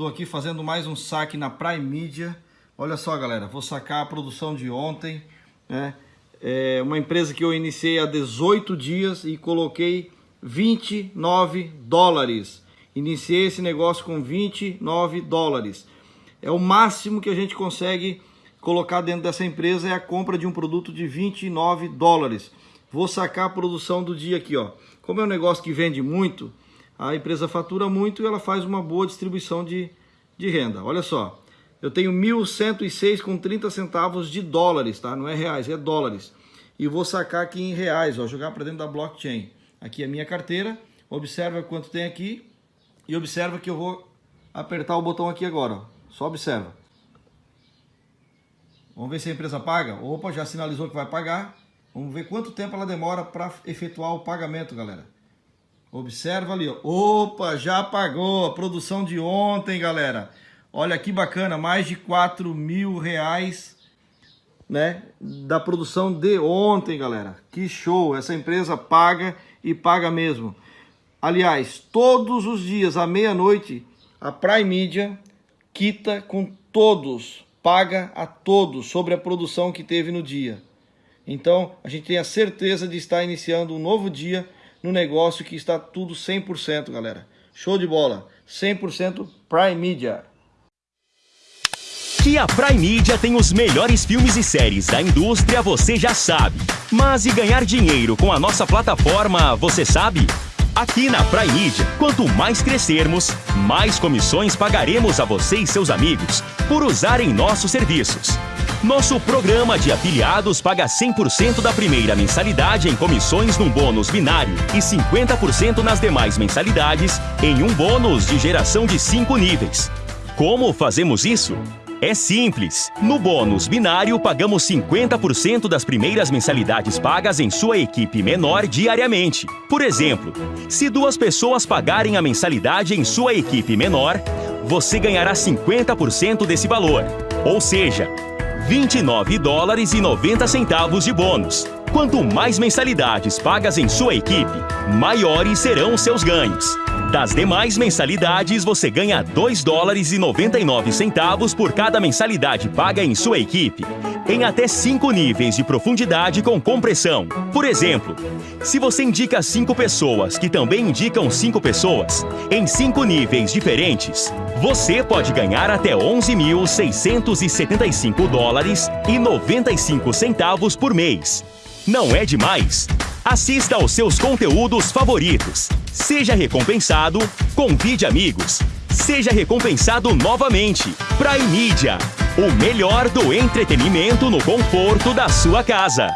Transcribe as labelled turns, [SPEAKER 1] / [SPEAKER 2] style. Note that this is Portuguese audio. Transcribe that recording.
[SPEAKER 1] Estou aqui fazendo mais um saque na Prime Media. Olha só, galera, vou sacar a produção de ontem. Né? É uma empresa que eu iniciei há 18 dias e coloquei 29 dólares. Iniciei esse negócio com 29 dólares. É o máximo que a gente consegue colocar dentro dessa empresa é a compra de um produto de 29 dólares. Vou sacar a produção do dia aqui, ó. Como é um negócio que vende muito, a empresa fatura muito e ela faz uma boa distribuição de, de renda. Olha só, eu tenho 1.106 com 30 centavos de dólares, tá? Não é reais, é dólares. E vou sacar aqui em reais, ó, jogar para dentro da blockchain. Aqui é a minha carteira, observa quanto tem aqui e observa que eu vou apertar o botão aqui agora, ó. Só observa. Vamos ver se a empresa paga. Opa, já sinalizou que vai pagar. Vamos ver quanto tempo ela demora para efetuar o pagamento, galera. Observa ali, ó. Opa, já pagou a produção de ontem, galera. Olha que bacana, mais de 4 mil reais, né? Da produção de ontem, galera. Que show, essa empresa paga e paga mesmo. Aliás, todos os dias, à meia-noite, a Prime Media quita com todos, paga a todos sobre a produção que teve no dia. Então, a gente tem a certeza de estar iniciando um novo dia no negócio que está tudo 100%, galera. Show de bola. 100% Prime Media.
[SPEAKER 2] Que a Prime Media tem os melhores filmes e séries da indústria, você já sabe. Mas e ganhar dinheiro com a nossa plataforma, você sabe? Aqui na Prime Media, quanto mais crescermos, mais comissões pagaremos a você e seus amigos por usarem nossos serviços. Nosso programa de afiliados paga 100% da primeira mensalidade em comissões num bônus binário e 50% nas demais mensalidades em um bônus de geração de 5 níveis. Como fazemos isso? É simples. No bônus binário, pagamos 50% das primeiras mensalidades pagas em sua equipe menor diariamente. Por exemplo, se duas pessoas pagarem a mensalidade em sua equipe menor, você ganhará 50% desse valor. Ou seja, 29 dólares e 90 centavos de bônus. Quanto mais mensalidades pagas em sua equipe, maiores serão seus ganhos. Das demais mensalidades, você ganha 2 dólares e 99 centavos por cada mensalidade paga em sua equipe, em até 5 níveis de profundidade com compressão. Por exemplo, se você indica 5 pessoas que também indicam 5 pessoas, em 5 níveis diferentes, você pode ganhar até 11.675 dólares e 95 centavos por mês. Não é demais? Assista aos seus conteúdos favoritos. Seja recompensado, convide amigos. Seja recompensado novamente. Prime Media, o melhor do entretenimento no conforto da sua casa.